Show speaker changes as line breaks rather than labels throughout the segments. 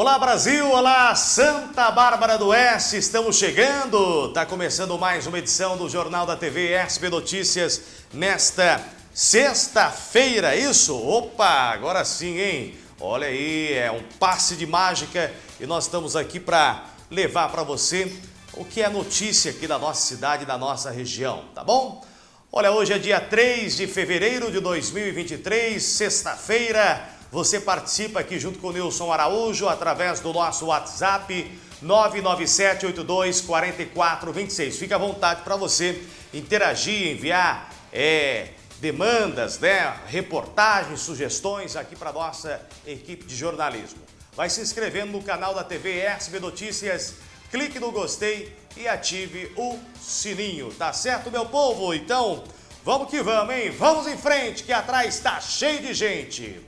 Olá Brasil, olá Santa Bárbara do Oeste, estamos chegando. Está começando mais uma edição do Jornal da TV SB Notícias nesta sexta-feira, isso? Opa, agora sim, hein? Olha aí, é um passe de mágica e nós estamos aqui para levar para você o que é notícia aqui da nossa cidade, da nossa região, tá bom? Olha, hoje é dia 3 de fevereiro de 2023, sexta-feira. Você participa aqui junto com o Nilson Araújo através do nosso WhatsApp 997824426. Fica à vontade para você interagir, enviar é, demandas, né, reportagens, sugestões aqui para nossa equipe de jornalismo. Vai se inscrevendo no canal da TV SB Notícias, clique no gostei e ative o sininho, tá certo, meu povo? Então, vamos que vamos, hein? Vamos em frente, que atrás está cheio de gente.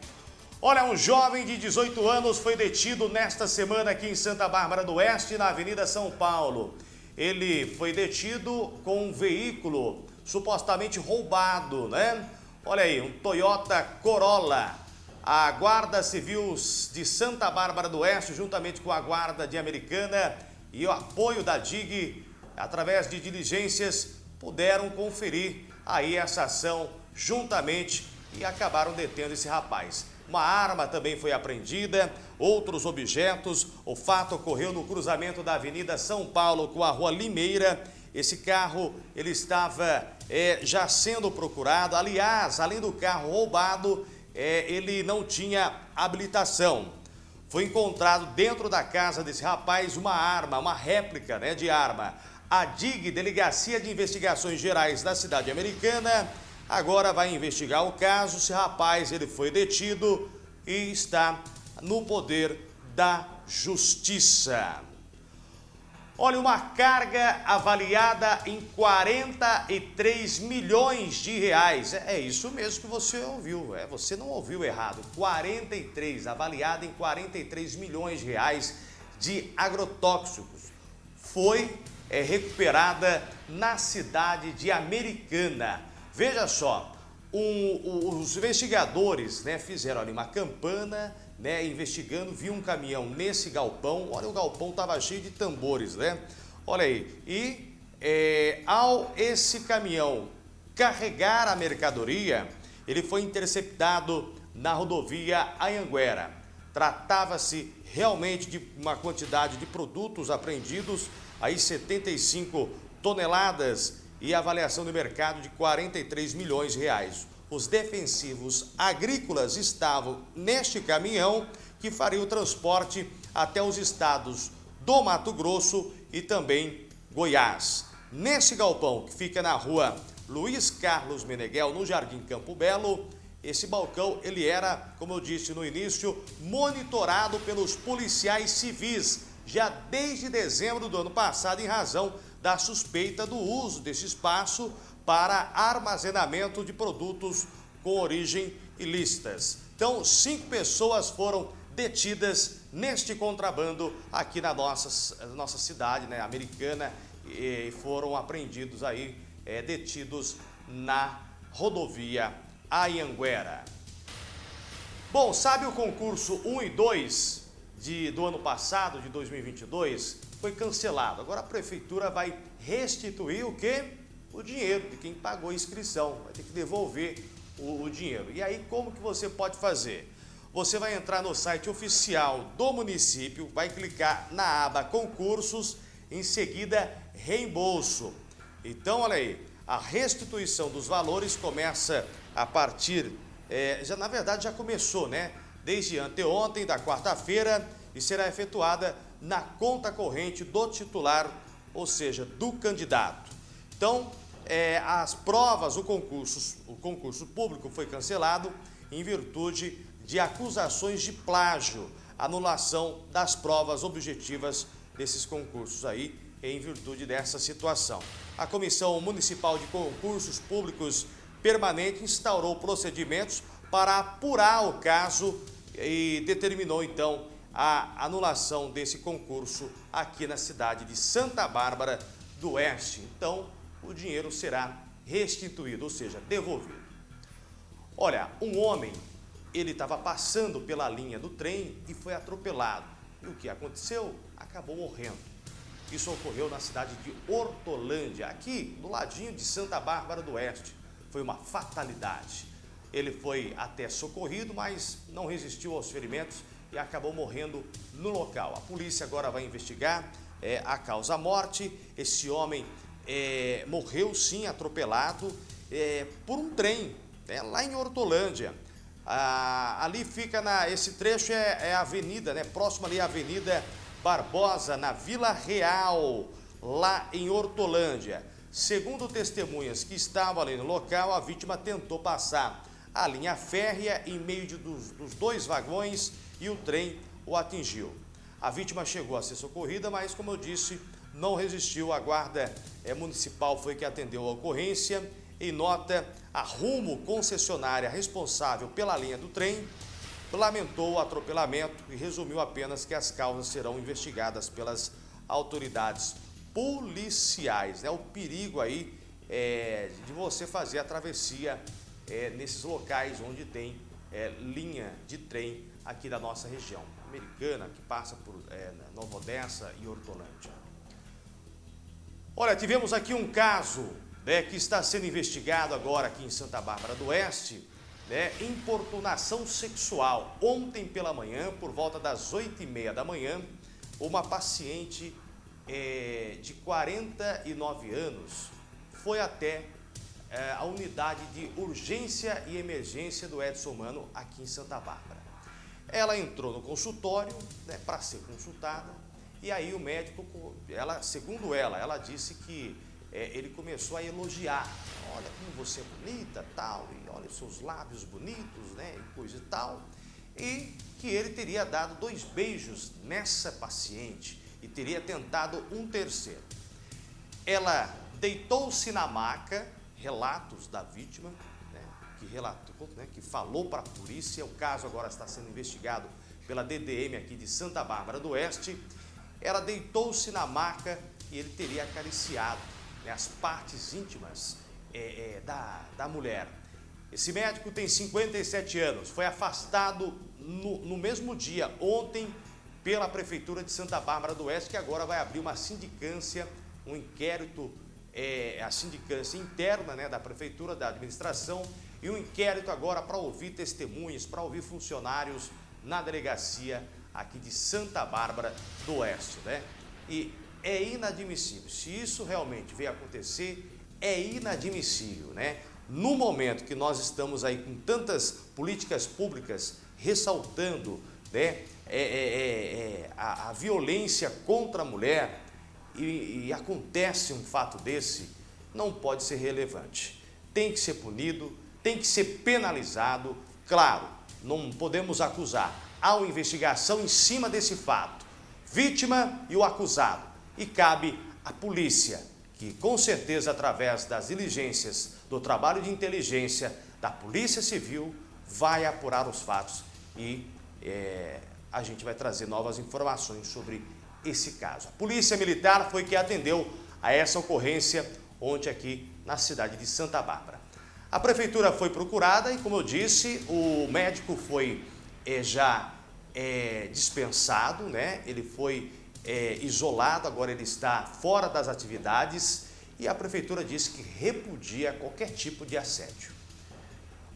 Olha, um jovem de 18 anos foi detido nesta semana aqui em Santa Bárbara do Oeste, na Avenida São Paulo. Ele foi detido com um veículo supostamente roubado, né? Olha aí, um Toyota Corolla. A Guarda Civil de Santa Bárbara do Oeste, juntamente com a Guarda de Americana e o apoio da DIG, através de diligências, puderam conferir aí essa ação juntamente e acabaram detendo esse rapaz. Uma arma também foi apreendida, outros objetos. O fato ocorreu no cruzamento da Avenida São Paulo com a Rua Limeira. Esse carro ele estava é, já sendo procurado. Aliás, além do carro roubado, é, ele não tinha habilitação. Foi encontrado dentro da casa desse rapaz uma arma, uma réplica né, de arma. A DIG, Delegacia de Investigações Gerais da Cidade Americana, agora vai investigar o caso. Esse rapaz ele foi detido e está no poder da justiça. Olha, uma carga avaliada em 43 milhões de reais. É, é isso mesmo que você ouviu, é, você não ouviu errado. 43, avaliada em 43 milhões de reais de agrotóxicos. Foi é, recuperada na cidade de Americana. Veja só, os investigadores né, fizeram ali uma campana, né, investigando, viu um caminhão nesse galpão, olha o galpão estava cheio de tambores, né? Olha aí, e é, ao esse caminhão carregar a mercadoria, ele foi interceptado na rodovia Anhanguera. Tratava-se realmente de uma quantidade de produtos apreendidos, aí 75 toneladas e avaliação de mercado de 43 milhões de reais. Os defensivos agrícolas estavam neste caminhão que faria o transporte até os estados do Mato Grosso e também Goiás. Nesse galpão que fica na rua Luiz Carlos Meneghel, no Jardim Campo Belo, esse balcão ele era, como eu disse no início, monitorado pelos policiais civis já desde dezembro do ano passado em razão da suspeita do uso desse espaço para armazenamento de produtos com origem ilícitas. Então, cinco pessoas foram detidas neste contrabando aqui na nossa, nossa cidade né, americana e foram apreendidos aí, é, detidos na rodovia Ayanguera. Bom, sabe o concurso 1 e 2 de, do ano passado, de 2022? Foi cancelado. Agora a prefeitura vai restituir o quê? O dinheiro de quem pagou a inscrição. Vai ter que devolver o, o dinheiro. E aí como que você pode fazer? Você vai entrar no site oficial do município, vai clicar na aba concursos, em seguida reembolso. Então, olha aí, a restituição dos valores começa a partir, é, já na verdade já começou, né? Desde anteontem, da quarta-feira, e será efetuada na conta corrente do titular, ou seja, do candidato. Então, é, as provas, o concurso, o concurso público foi cancelado em virtude de acusações de plágio, anulação das provas objetivas desses concursos aí, em virtude dessa situação. A Comissão Municipal de Concursos Públicos Permanente instaurou procedimentos para apurar o caso e determinou então a anulação desse concurso aqui na cidade de Santa Bárbara do Oeste. Então, o dinheiro será restituído, ou seja, devolvido. Olha, um homem, ele estava passando pela linha do trem e foi atropelado. E o que aconteceu? Acabou morrendo. Isso ocorreu na cidade de Hortolândia, aqui do ladinho de Santa Bárbara do Oeste. Foi uma fatalidade. Ele foi até socorrido, mas não resistiu aos ferimentos e acabou morrendo no local. A polícia agora vai investigar é, a causa-morte. Esse homem é, morreu sim atropelado é, por um trem, né, lá em Hortolândia. Ah, ali fica, na, esse trecho é, é a avenida, né, próximo ali à Avenida Barbosa, na Vila Real, lá em Hortolândia. Segundo testemunhas que estavam ali no local, a vítima tentou passar a linha férrea em meio de, dos, dos dois vagões e o trem o atingiu. A vítima chegou a ser socorrida, mas, como eu disse, não resistiu. A guarda é, municipal foi que atendeu a ocorrência. Em nota, a Rumo, concessionária responsável pela linha do trem, lamentou o atropelamento e resumiu apenas que as causas serão investigadas pelas autoridades policiais. Né? O perigo aí é, de você fazer a travessia é, nesses locais onde tem é, linha de trem aqui da nossa região americana, que passa por é, Nova Odessa e Hortolândia. Olha, tivemos aqui um caso né, que está sendo investigado agora aqui em Santa Bárbara do Oeste, né, importunação sexual. Ontem pela manhã, por volta das 8 e meia da manhã, uma paciente é, de 49 anos foi até é, a unidade de urgência e emergência do Edson Mano aqui em Santa Bárbara. Ela entrou no consultório né, para ser consultada e aí o médico, ela, segundo ela, ela disse que é, ele começou a elogiar. Olha como você é bonita, tal, e olha os seus lábios bonitos, né, e coisa e tal. E que ele teria dado dois beijos nessa paciente e teria tentado um terceiro. Ela deitou-se na maca, relatos da vítima, que relatou, né, que falou para a polícia, o caso agora está sendo investigado pela DDM aqui de Santa Bárbara do Oeste, ela deitou-se na maca e ele teria acariciado né, as partes íntimas é, é, da, da mulher. Esse médico tem 57 anos, foi afastado no, no mesmo dia, ontem, pela Prefeitura de Santa Bárbara do Oeste, que agora vai abrir uma sindicância, um inquérito, é, a sindicância interna né, da Prefeitura, da administração, e um inquérito agora para ouvir testemunhas, para ouvir funcionários na delegacia aqui de Santa Bárbara do Oeste, né? E é inadmissível, se isso realmente veio acontecer, é inadmissível, né? No momento que nós estamos aí com tantas políticas públicas ressaltando né, é, é, é, é a, a, violência contra a mulher e, e acontece um fato desse, não pode ser relevante. Tem que ser punido, tem que ser penalizado. Claro, não podemos acusar. Há uma investigação em cima desse fato. Vítima e o acusado. E cabe à polícia, que com certeza através das diligências do trabalho de inteligência da Polícia Civil, vai apurar os fatos e é, a gente vai trazer novas informações sobre esse caso. A Polícia Militar foi que atendeu a essa ocorrência ontem aqui na cidade de Santa Bárbara. A prefeitura foi procurada e, como eu disse, o médico foi é, já é, dispensado, né? ele foi é, isolado, agora ele está fora das atividades e a prefeitura disse que repudia qualquer tipo de assédio.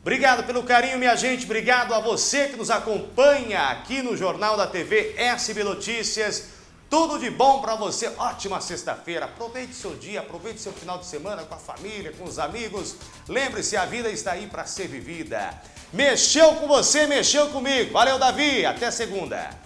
Obrigado pelo carinho, minha gente. Obrigado a você que nos acompanha aqui no Jornal da TV SB Notícias. Tudo de bom para você. Ótima sexta-feira. Aproveite seu dia, aproveite seu final de semana com a família, com os amigos. Lembre-se, a vida está aí para ser vivida. Mexeu com você, mexeu comigo. Valeu, Davi. Até segunda.